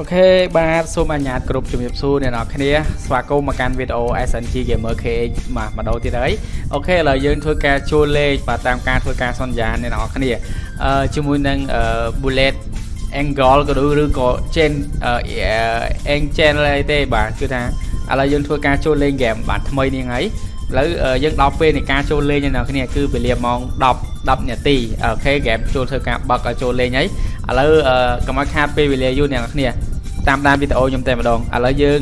OK បាទសូមអញ្ញាតគ្រប់ជំរាបសួរអ្នកនរគ្នាស្វាគមន៍មកកាន់វីដេអូ SNG Gamer KH បាទម្ដងទៀតហើយ OK ឥឡូវយើងធ្វើការចូលលេងបាទតាមការធ្វើការសន្យាអ្នកនរគ្នាអឺជាមួយនឹង Bullet Angle ក៏ឬឬក៏ Chain Angel អីទេបាទគឺថាឥឡូវយើងធ្វើការចូលលេងហ្គេមបាទថ្មីនេះហើយឥឡូវយើងដល់ពេលនៃការចូលលេងអ្នកនរគ្នាគឺវេលាម៉ោង10 10នាទីOK ហ្គេមចូលធ្វើការបើកចូលលេងហើយ ឥឡូវកុំឲ្យខាតពេលវេលាយូរអ្នកនរគ្នាតាមដានវីដេអូខ្ញុំតែម្ដងឥឡូវយើង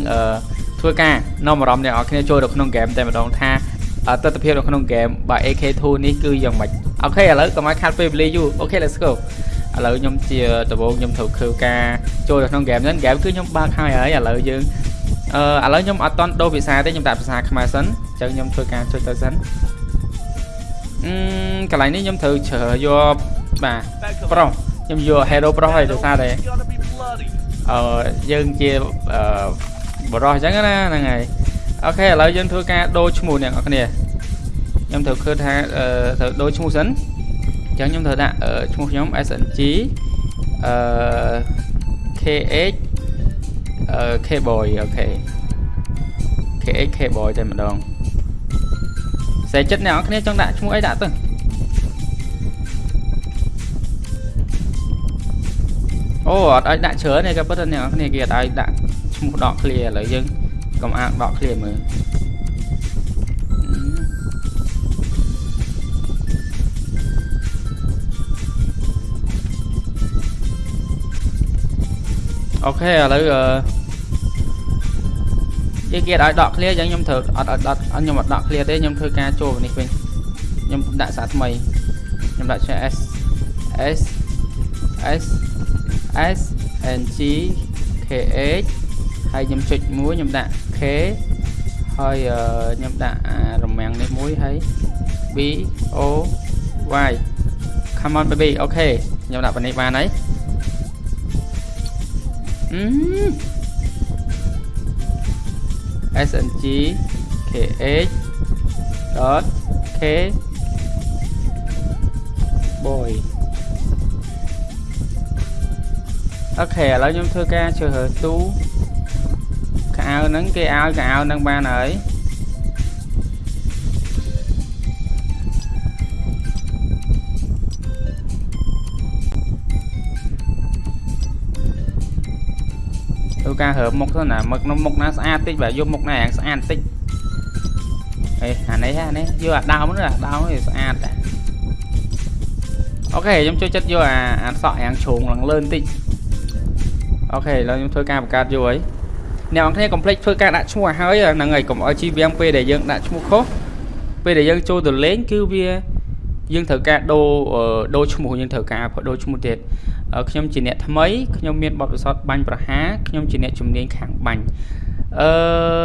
ធ្វើការនាំអារម្មណ៍អ្នកនរគ្នាចូលទៅក្នុងហ្គេមតែម្ដងថាទស្សនវិជ្ជានៅក្នុងហ្គេមបាទ AK2 នេះគឺយ៉ាងម៉េចអូខេឥឡូវកុំឲ្យខាតពេលវេលាយូរអូខេ let's go ឥឡូវខ្ញុំជាដំបូងខ្ញុំត្រូវធ្វើការចូលទៅក្នុងហ្គេមហ្នឹងហ្គេមគឺខ្ញុំបើកហើយហើយឥឡូវយើងអឺឥឡូវខ្ញុំអត់ទាន់ដូរភាសាទេខ្ញុំដាក់ភាសាខ្មែរសិនអញ្ចឹងខ្ញុំធ្វើការចុចទៅសិនអឺកន្លែងនេះខ្ញុំត្រូវជ្រើសយកបាទប្រុស ខ្ញុំយក hero ប្រុសហើយដោយសារតែអឺយើងជាអឺបរោះអញ្ចឹងណាហ្នឹងហើយអូខេឥឡូវយើងធ្វើការដូរឈ្មោះអ្នកនរគ្នាខ្ញុំត្រូវឃើញថាត្រូវដូរឈ្មោះសិនអញ្ចឹងខ្ញុំត្រូវដាក់ឈ្មោះខ្ញុំ SNG អឺ KH អឺ K-boy អូខេ KH K-boy តែម្ដងសេចិត្តអ្នកនរគ្នាចង់ដាក់ឈ្មោះអីដាក់ទៅ អូអត់ឲ្យដាក់ច្រើនទេក៏ប៉ុន្តែអ្នកនរគ្នាគេអត់ឲ្យដាក់ឈ្មោះដក clear ឥឡូវយើងកុំអានដក clear មើលអូខេឥឡូវអឺគេគេឲ្យដក clear អញ្ចឹងខ្ញុំត្រូវអត់អត់ខ្ញុំអត់ដក clear ទេខ្ញុំធ្វើការចូលនេះវិញខ្ញុំដាក់សារថ្មីខ្ញុំដាក់ឈ្មោះ S S S S N G K H ហើយខ្ញុំចុចមួយខ្ញុំដាក់ K ហើយខ្ញុំដាក់រមាំងនេះមួយហើយ B O Y come on baby អូខេខ្ញុំដាក់ប៉ុណ្នេះបានហើយអឺ SNG KH dot K boy អូខេឥឡូវខ្ញុំធ្វើការជ្រើសរើសទូកៅហ្នឹងគេឲ្យកៅហ្នឹងបានហើយធ្វើការរើមុខទៅណាមុខមុខណាស្អាតតិចបាទយកមុខណាស្អាតតិចអេអានេះអានេះយកអាដើមហ្នឹងអាដើមនេះស្អាតដែរអូខេខ្ញុំចូលចិត្តយកអាអាសក់រាងជ្រុងឡើងលើបន្តិច អូខេឥឡូវខ្ញុំធ្វើការបង្កើតយកហើយអ្នកនរគ្នាកុំភ្លេចធ្វើការដាក់ឈ្មោះឲ្យហើយហ្នឹងហើយកុំឲ្យជីវាំងពេលដែលយើងដាក់ឈ្មោះខុសពេលដែលយើងចូលទៅលេងគឺវាយើងត្រូវការដូរដូរឈ្មោះយើងត្រូវការដូរឈ្មោះទៀតខ្ញុំជាអ្នកថ្មីខ្ញុំមានបទពិសោធន៍បាញ់ប្រហារខ្ញុំជាអ្នកជំនាញខាងបាញ់អឺ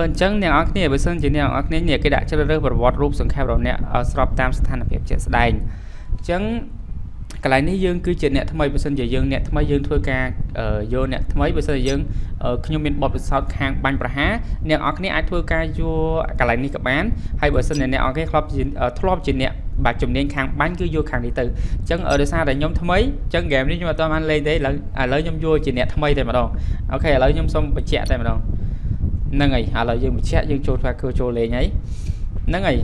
អញ្ចឹងអ្នកនរគ្នាបើសិនជាអ្នកនរគ្នានេះគេដាក់ជ្រើសរើសប្រវត្តិរូបសង្ខេបរបស់អ្នកស្របតាមស្ថានភាពជាក់ស្ដែងអញ្ចឹង កន្លែងនេះយើងគឺជាអ្នកថ្មីបើសិនជាយើងអ្នកថ្មីយើងធ្វើការយកអ្នកថ្មីបើសិនជាយើងខ្ញុំមានបទពិសោធន៍ខាងបាញ់ប្រហារអ្នកនរគ្នាអាចធ្វើការយកកន្លែងនេះក៏បានហើយបើសិនជាអ្នកនរគ្នាធ្លាប់ជាធ្លាប់ជាអ្នកបាទជំនាញខាងបាញ់គឺយកខាងនេះទៅអញ្ចឹងដោយសារតែខ្ញុំថ្មីអញ្ចឹងហ្គេមនេះខ្ញុំអត់បានលេងទេឥឡូវឥឡូវខ្ញុំយកជាអ្នកថ្មីតែម្ដងអូខេឥឡូវខ្ញុំសូមបញ្ជាក់តែម្ដងហ្នឹងហើយឥឡូវយើងបញ្ជាក់យើងចូលធ្វើគឺចូលលេងហើយហ្នឹងហើយ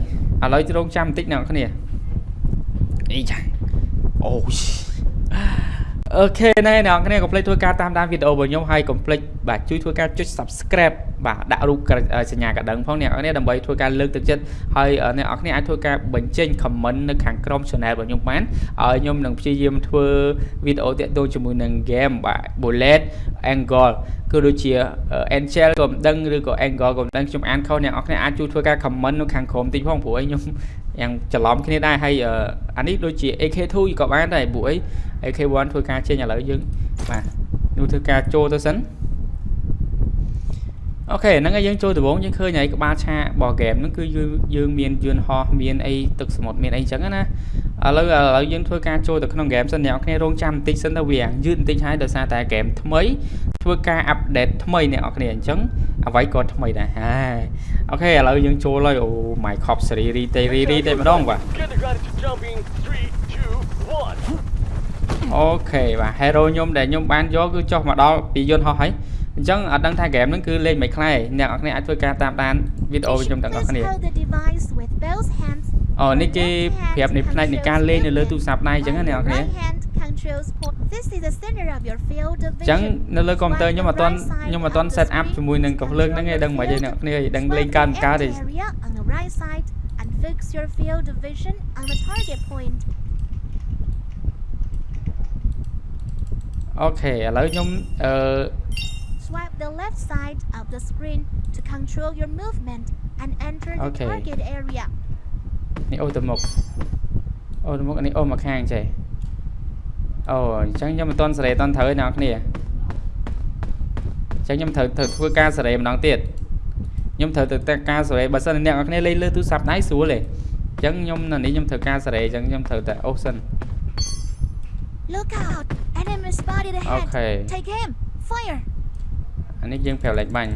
ឥឡូវរងចាំបន្តិចអ្នកគ្នាអីចា អូអូខេណែអ្នកនរកុំភ្លេចធ្វើការតាមដានវីដេអូរបស់ខ្ញុំហើយកុំភ្លេចបាទជួយធ្វើការចុច Subscribe បាទដាក់រូបសញ្ញាកណ្ដឹងផងអ្នកនរដើម្បីធ្វើការលើកទឹកចិត្តហើយអ្នកនរអាចធ្វើការបញ្ចេញ comment នៅខាងក្រោម channel របស់ខ្ញុំបានហើយខ្ញុំនឹងព្យាយាមធ្វើវីដេអូតាក់ទងជាមួយនឹង game បាទ Bullet Angle គឺដូចជា Angel ក៏មិនដឹងឬក៏ Angle ក៏មិនដឹងខ្ញុំអានខុសអ្នកនរអាចជួយធ្វើការ comment នៅខាងក្រោមតិចផងព្រោះឲ្យខ្ញុំយ៉ាងច្រឡំគ្នាដែរហើយអានេះដូចជា AK2 ក៏បានដែរព្រោះអី AK1 ធ្វើការចេញឥឡូវយើងបាទនោះធ្វើការចូលទៅសិនអូខេហ្នឹងហើយយើងចូលដំបូងយើងឃើញហើយក្បាលឆារបស់ game ហ្នឹងគឺយើងមានយន្តហោះមានអីទឹកសមុទ្រមានអីចឹងណាឥឡូវឥឡូវយើងធ្វើការចូលទៅក្នុង game សិនអ្នកនរគ្នារងចាំបន្តិចសិនទៅវាយឺតបន្តិចហើយដោយសារតែ game ថ្មី ធ្វើការ update ថ្មីអ្នកនរគ្នាអញ្ចឹងអ្វីក៏ថ្មីដែរហើយអូខេឥឡូវយើងចូលហើយអូ my cop series រីទេរីរីទេម្ដងបាទអូខេបាទ hero ខ្ញុំដែលខ្ញុំបានយកគឺចុះមកដល់ពីយន្តហោះហើយអញ្ចឹងអត់ដឹងថា game ហ្នឹងគឺលេងមិនខ្លះអ្នកនរគ្នាអាចធ្វើការតាមដានវីដេអូខ្ញុំទាំងអស់គ្នា Please hold the device with both hands. អូនេះគេប្រាប់នៃផ្នែកនៃការលេងនៅលើទូរស័ព្ទដៃអញ្ចឹងណាអ្នកនរគ្នា Right hand controls port. This is the center of your field of អញ្ចឹង vision. នៅលើកុំព្យូទ័រខ្ញុំអត់ទាន់ខ្ញុំអត់ទាន់ set up ជាមួយនឹងកំភ្លើងហ្នឹងឯងដឹងមិនទេអ្នកនរគ្នាដឹងលេងកើតមិនកើតទេ Select the empty area on the right side and fix your field of vision on the target point. អូខេឥឡូវខ្ញុំអឺ Swipe the left side of the screen to control your movement and enter the Okay. target area. នេះអូទៅមុខអូទៅមុខនេះអូមកខាងចេះ អូអញ្ចឹងខ្ញុំមិនទាន់សេរីអត់ទាន់ត្រូវទេអ្នកនរគ្នាអញ្ចឹងខ្ញុំត្រូវត្រូវធ្វើការសេរីម្ដងទៀតខ្ញុំត្រូវទៅតែការសេរីបើសិនអ្នកនរគ្នាលេងលើទូរស័ព្ទដៃស្រួលទេអញ្ចឹងខ្ញុំនៅនេះខ្ញុំត្រូវការសេរីអញ្ចឹងខ្ញុំត្រូវតែអូសសិន Look out! Enemy spotted ahead. Okay. Take aim. Fire. អានេះយើងប្រាប់លេខបាញ់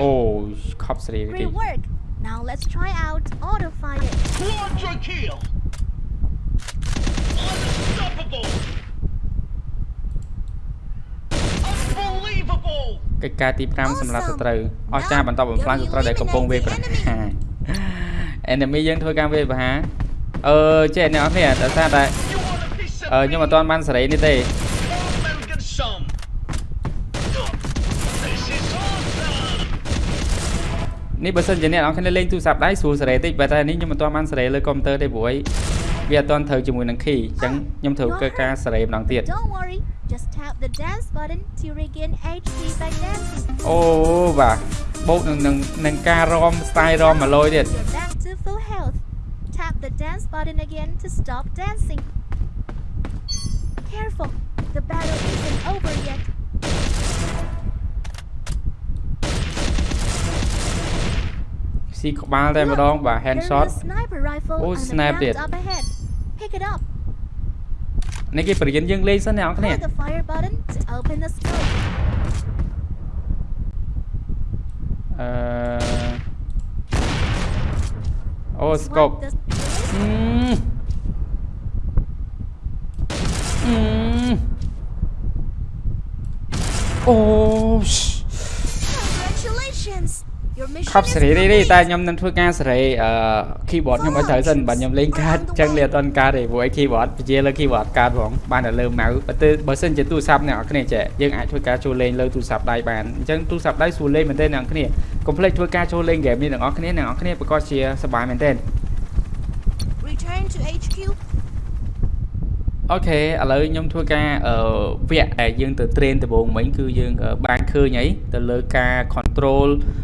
អូខប់សេរីតិច Great work. Now let's try out auto fire. Quadra kill! Unstoppable! Unbelievable! កិច្ចការទី5សម្រាប់សត្រូវអស្ចារ្យបន្តបំផ្លាញសត្រូវដែលកំពុងវាយប្រហារ enemy យើងធ្វើការវាយប្រហារអឺចេះអ្នកនរគ្នាដោយសារតែ You want a piece of អឺខ្ញុំអត់ទាន់បានសេរីនេះទេ នេះបើសិនជាអ្នកនរគ្នាលេងទូរស័ព្ទដៃស្រួលសេរីតិចបើតែនេះខ្ញុំមិនទាន់បានសេរីលើកុំព្យូទ័រទេព្រោះអីវាអត់ទាន់ត្រូវជាមួយនឹង key អញ្ចឹងខ្ញុំត្រូវធ្វើការសេរីម្ដងទៀត Don't worry. Just tap the dance button to regain HP by dancing. អូបាទបូកនឹងនឹងនឹងការរំ style រំមកលយទៀត You're back to full health. Tap the dance button again to stop dancing. Careful. The battle isn't over yet. ស៊ីក្បាលតែម្ដងបាទ hand There's shot a sniper rifle Oh, on the snap ground it. up ahead. Pick it up. នេះគេបរិញ្ញាយើងលេងសិនអ្នកនរគ្នា Hold the fire button to open the scope. អឺអូ scope Swipe the អឺអឺអូ Congratulations. Your mission ខប់ is សេរីនេះ complete. តែខ្ញុំនឹងធ្វើការសេរីអឺ keyboard ខ្ញុំឲ្យត្រូវសិនបាទខ្ញុំលេងកាតអញ្ចឹងលេងអត់ទាន់កាតទេព្រោះឯ keyboard ពជាលើ keyboard កាតផងបានតែលើ mouse បើទៅបើសិនជាទូរស័ព្ទអ្នកនរគ្នាចេះយើងអាចធ្វើការចូលលេងលើទូរស័ព្ទដៃបានអញ្ចឹងទូរស័ព្ទដៃស្រួលលេងមែនទេអ្នកនរគ្នាកុំភ្លេចធ្វើការចូលលេង game នេះទាំងអស់គ្នាអ្នកនរគ្នាប្រកាសជាសប្បាយមែនទេ Return to HQ. អូខេឥឡូវខ្ញុំធ្វើការអឺវគ្គដែលយើងទៅ train ដំបូងមិញគឺយើងអឺបានឃើញអីទៅលើការ control អឺ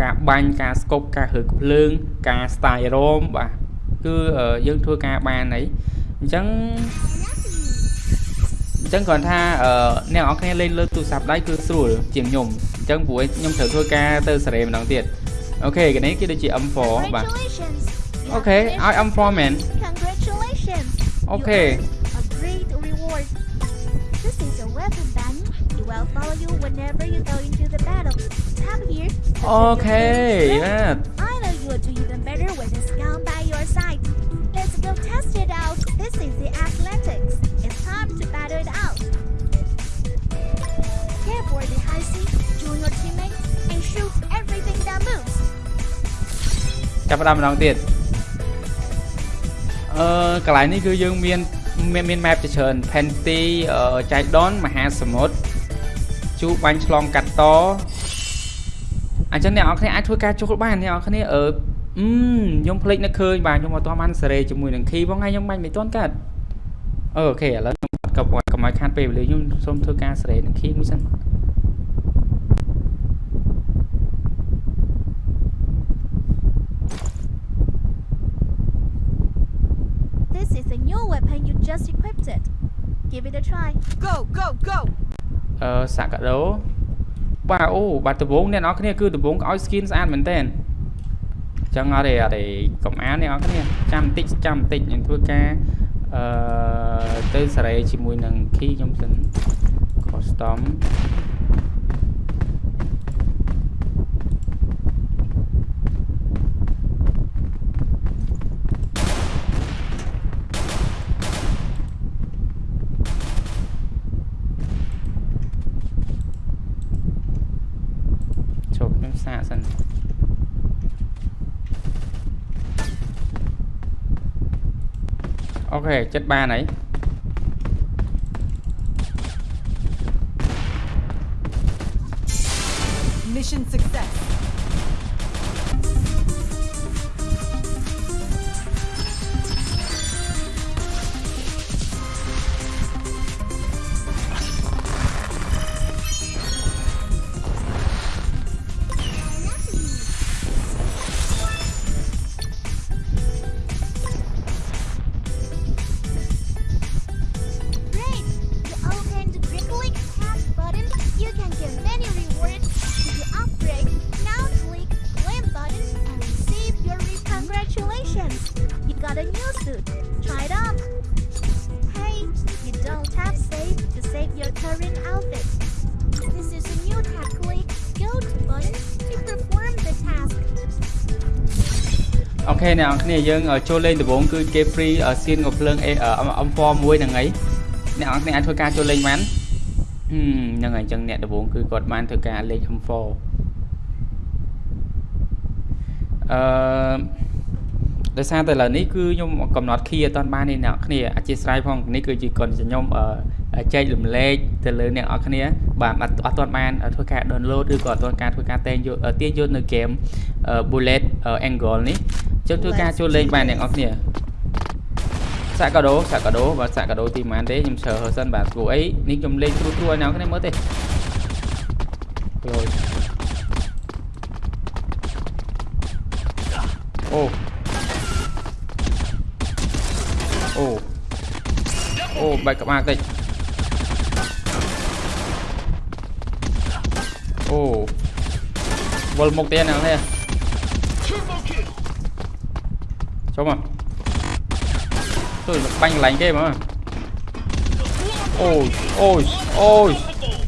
ការបាញ់ការ scope ការហើភ្លើង ការ style ROM បាទគឺអឺយើងធ្វើការបានអីអញ្ចឹងអញ្ចឹងគ្រាន់ថាអឺអ្នកនរគ្នាលេងលើទូរស័ព្ទដៃគឺស្រួលជាងខ្ញុំអញ្ចឹងព្រោះខ្ញុំត្រូវធ្វើការទៅសេរីម្ដងទៀតអូខេកនេះគឺដូចជា M4 បាទ Congratulations. You Okay, have finished I am for man. is a weapon button. It will follow you whenever you go into the battle. Tap here. to show your អូខេ latest បាទ strength. I know you will do even better with this gun by your side. Let's go test it out. This is the athletics. It's time to battle it out. Care for the high seat, join your teammates, and shoot everything that moves. ចាប់ផ្ដើមម្ដងទៀតអឺកន្លែងនេះគឺយើងមាន មានមាន map ជាច្រើន Panty អឺចៃដនមហាសមុទ្រជូបាញ់ឆ្លងកាត់តអញ្ចឹងអ្នកនរគ្នាអាចធ្វើការចូលបានអ្នកនរគ្នាអឺអឺខ្ញុំភ្លេចនឹកឃើញបាទខ្ញុំអត់ទាន់បានសេរីជាមួយនឹង key ផងហើយខ្ញុំបាញ់មិនទាន់កាត់អូខេឥឡូវខ្ញុំអត់កុំកុំឲ្យខាត់ពេលវេលាខ្ញុំសូមធ្វើការសេរីនឹង key មួយសិន This is a new weapon you just equipped it. Give it a try. Go, go, go! អឺសាកាដូបាទអូបាទដំបងអ្នកនរគ្នាគឺដំបងឲ្យ skin ស្អាតមែនតើអញ្ចឹងអត់ទេអត់ទេកុំអានអ្នកនរគ្នាចាំបន្តិចចាំបន្តិចខ្ញុំធ្វើការអឺទៅសេរីជាមួយនឹង key ខ្ញុំសិន custom អូខេចិត្តបានហើយ Mission success. ខេអ្នកនរគ្នាយើងអឺចូលលេងដំបូងគឺគេ free អឺសៀនកំភ្លើង A អឺ M4 មួយហ្នឹងហើយអ្នកនរគ្នាអាចធ្វើការចូលលេងបានហឹមហ្នឹងហើយអញ្ចឹងអ្នកដំបូងគឺគាត់បានធ្វើការលេង M4 អឺដោយសារតែឥឡូវនេះគឺខ្ញុំកំណត់ key អត់ទាន់បានទេអ្នកនរគ្នាអធិស្ឋានផងនេះគឺជាគាត់ខ្ញុំអឺចែករំលែកទៅលើអ្នកនរគ្នាបាទអត់អត់ទាន់បានធ្វើការ download ឬក៏អត់ទាន់ការធ្វើការតែងយកទាញយកនៅ game អឺ bullet angle នេះ ចុះធ្វើការចូលលេងបានអ្នកនរគ្នាសាក់កាដូសាក់កាដូបាទសាក់កាដូទីប៉ុន្មានទេខ្ញុំជ្រើសរើសសិនបាទព្រោះអីនេះខ្ញុំលេងត្រួតត្រួតឲ្យអ្នកនរគ្នាមើលទេលយអូអូអូបែកក្បាលតិចអូវ ចូលមកជួយបាញ់កន្លែងគេមកអូយអូយអូយ Unstoppable.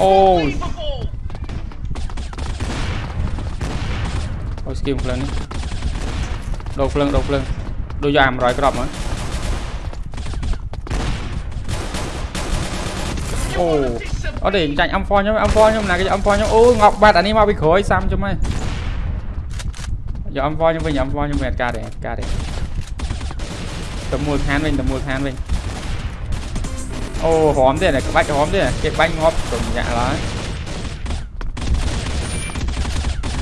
អូយ Unbelievable. អូយ ស្គីមភ្លើងនេះដូរភ្លើងដូរភ្លើងដូចយក100គ្រាប់មកអូអត់ទេចាញ់ M4 ខ្ញុំ M4 ខ្ញុំណាគេយក M4 ខ្ញុំអូងប់បាត់អានេះមកពីក្រោយសាំជុំហើយយក M4 ខ្ញុំវិញ M4 ខ្ញុំមិនអត់ការទេអត់ការទេទៅមូលដ្ឋានវិញទៅមូលដ្ឋានវិញអូរំទៀតក្បាច់រំទៀតគេបាញ់ងាប់រំញាក់ឡើយ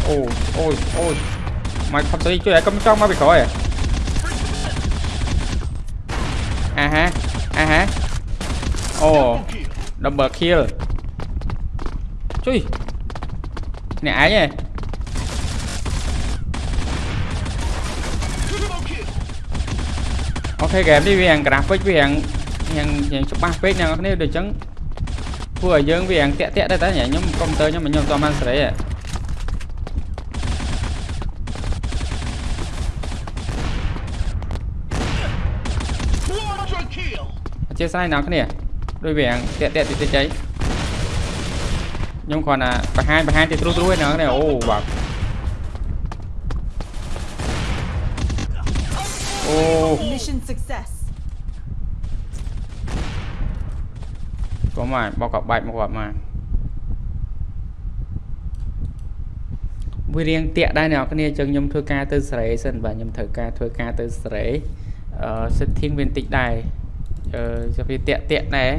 អូអូយអូយមកផុតទៅជួយឲ្យកុំចង់មកពីក្រោយអាហាអាហាអូ Double double kill kill. ជួយអ្នកឯងហ៎ Triple kill. អូខេហ្គេមនេះវាយ៉ាង graphic វាយ៉ាងយ៉ាងយ៉ាងច្បាស់ពេកអ្នកនរគ្នាដូចអញ្ចឹងធ្វើឲ្យយើងវាយ៉ាងតាក់តាក់ដែរតែខ្ញុំកុំព្យូទ័រខ្ញុំខ្ញុំអត់បានសេរីហ៎ Quadra kill. អធិស្ឋានអ្នកនរគ្នាដូចវាយ៉ាងតាក់តាក់តិចតិចអី ខ្ញុំគ្រាន់តែបង្ហាញបង្ហាញទៅត្រួសត្រួសឯអ្នកនរគ្នាអូបាទអូ Mission success. កុំមកបោកក៏បាច់មកគាត់មកវារៀងតាក់ដែរអ្នកនរគ្នាអញ្ចឹងខ្ញុំធ្វើការទៅសេរីសិនបាទខ្ញុំត្រូវការធ្វើការទៅសេរីអឺ setting វាបន្តិចដែរអឺចុះវាតាក់តាក់ដែរ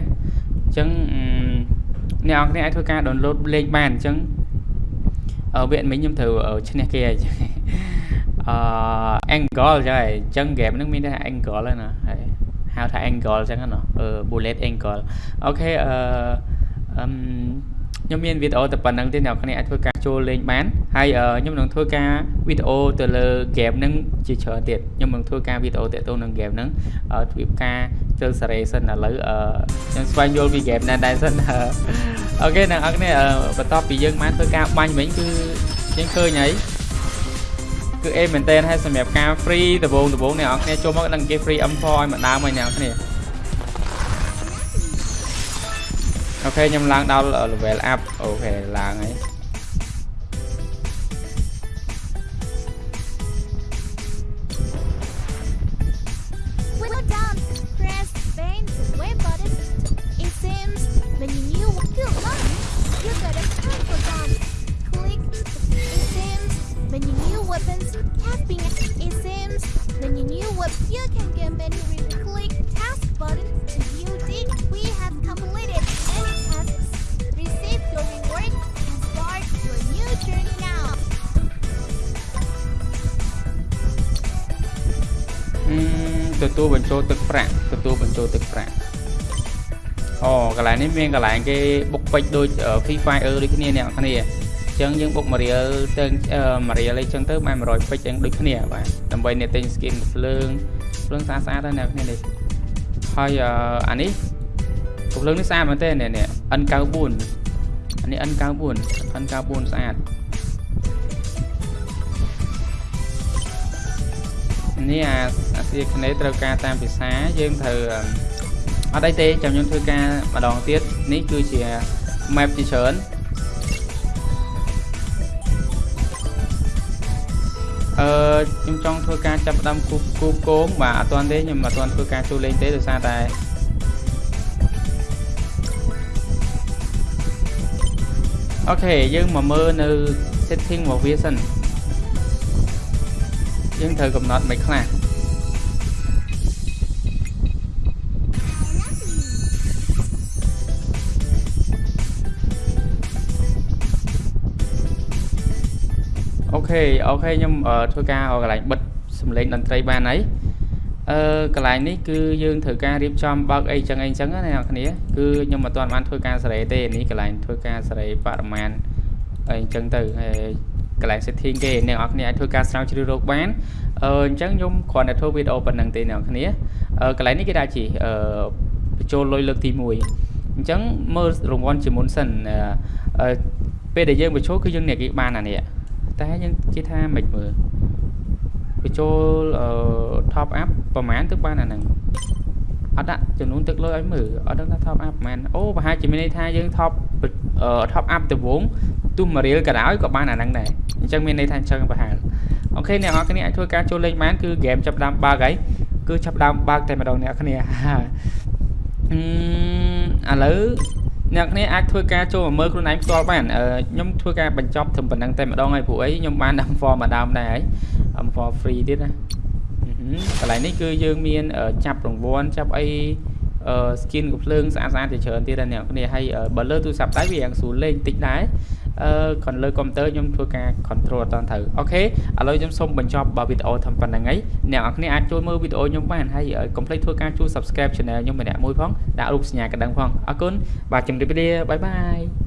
អញ្ចឹងអឺ អ្នកនរគ្នាអាចធ្វើការ download លេងបានអញ្ចឹងអឺវាមិញខ្ញុំត្រូវឈ្នះគេហើយអឺ angle ចឹងហើយអញ្ចឹង game ហ្នឹងមានតែ angle ហ្នឹងណាហើយហៅថា angle ចឹងណាអឺ bullet angle អូខេអឺអឹម ខ្ញុំមានវីដេអូតែប៉ុណ្្នឹងទេអ្នកនរគ្នាអាចធ្វើការចូលលេងបានហើយអឺខ្ញុំនឹងធ្វើការវីដេអូទៅលើ game ហ្នឹងជាច្រើនទៀតខ្ញុំនឹងធ្វើការវីដេអូតាក់ទងនឹង game ហ្នឹងអឺធ្វើការចូលសេរីសិនឥឡូវអឺខ្ញុំស្វែងយល់ពី game ណាដែរសិនអឺអូខេអ្នកនរគ្នាអឺបន្ទាប់ពីយើងបានធ្វើការបាញ់មិញគឺយើងឃើញហើយគឺអេមែនតើហើយសម្រាប់ការ free ដំបូងដំបូងអ្នកនរគ្នាចូលមកដឹងគេ free M4 ឲ្យម្ដងហើយអ្នកនរគ្នា អូខេខ្ញុំឡើងដល់ level up អូខេឡើងហើយ ទទួលបញ្ចូលទឹកប្រាក់ទទួលបញ្ចូលទឹកប្រាក់អូកន្លែងនេះមានកន្លែងគេបុកពេជ្រដូច Free Fire ដូចគ្នាអ្នកនរគ្នាអញ្ចឹងយើងបុកមួយរៀលទៅមួយរៀលអីចឹងទៅបាន100ពេជ្រចឹងដូចគ្នាបាទដើម្បីអ្នកទិញ skin ភ្លើងភ្លើងស្អាតស្អាតហើយអ្នកនរគ្នានេះហើយអឺអានេះកំភ្លើងនេះស្អាតមែនទេនេះនេះ N94 អានេះ N94 N94 ស្អាត នេះអាអាស៊ីគ្នេត្រូវការតាមភាសាយើងត្រូវអឺអត់អីទេចាំខ្ញុំធ្វើការម្ដងទៀតនេះគឺជា map ជាច្រើនអឺខ្ញុំចង់ធ្វើការចាប់ផ្ដើមគូគូគោងបាទអត់ទាន់ទេខ្ញុំអត់ទាន់ធ្វើការចូលលេងទេដោយសារតែអូខេយើងមកមើលនៅ setting របស់វាសិន យើងត្រូវកំណត់មិនខ្លះអូខេអូខេខ្ញុំអឺធ្វើការឲ្យកន្លែងបិទសំឡេងតន្ត្រីបានហើយអឺកន្លែងនេះគឺយើងត្រូវការរៀបចំបើកអីចឹងអីចឹងណាអ្នកនរគ្នាគឺខ្ញុំមិនទាន់បានធ្វើការសេរីទេនេះកន្លែងធ្វើការសេរីបរិមាណអីចឹងទៅហើយ កន្លែង setting គេអ្នកនរគ្នាអាចធ្វើការស្រាវជ្រាវរកបានអឺអញ្ចឹងខ្ញុំគ្រាន់តែធ្វើវីដេអូប៉ុណ្្នឹងទេអ្នកនរគ្នាអឺកន្លែងនេះគេដាក់ជាអឺបញ្ចូលលុយលើកទី1អញ្ចឹងមើលរង្វាន់ជាមុនសិនអឺអឺពេលដែលយើងបញ្ចូលគឺយើងអ្នកគេបានអានេះតែយើងជិះថាមិនមើលបញ្ចូលអឺ top up ប្រហែលទៅបានអាហ្នឹង អត់ដាក់ចំនួនទឹកលុយឲ្យមើលអត់ដឹងថា top up ប្រហែលអូប្រហែលជាមានន័យថាយើង top អឺ top up ទៅវងទោះមួយរៀលក៏ដោយក៏បានអាហ្នឹងដែរអញ្ចឹងមានន័យថាអញ្ចឹងប្រហែលអូខេអ្នកនរគ្នាអាចធ្វើការចូលលេងបានគឺហ្គេមចាប់ផ្ដើមបើកហើយគឺចាប់ផ្ដើមបើកតែម្ដងអ្នកគ្នាអឺឥឡូវអ្នកគ្នាអាចធ្វើការចូលមកមើលខ្លួនឯងផ្ទាល់បានអឺខ្ញុំធ្វើការបញ្ចប់ត្រឹមប៉ុណ្្នឹងតែម្ដងហើយព្រោះអីខ្ញុំបានដាក់ form មកដើមដែរហើយ form free ទៀតណា កន្លែងនេះគឺយើងមានចាប់រង្វាន់ចាប់អីអឺ skin កំភ្លើងស្អាតស្អាតជាច្រើនទៀតដែរអ្នកគ្នាហើយបើលើទូរស័ព្ទដៃវាយ៉ាងស្រួលលេងតិចដែរអឺ còn លើកុំព្យូទ័រខ្ញុំធ្វើការ control អត់តាន់ត្រូវអូខេឥឡូវខ្ញុំសូមបញ្ចប់បើវីដេអូធំប៉ុណ្្នឹងហើយអ្នកនរគ្នាអាចចូលមើលវីដេអូខ្ញុំបានហើយកុំភ្លេចធ្វើការជួយ subscribe channel ខ្ញុំម្នាក់មួយផងដាក់រូបសញ្ញាកណ្ដឹងផងអរគុណបាទជម្រាបលាបាយបាយ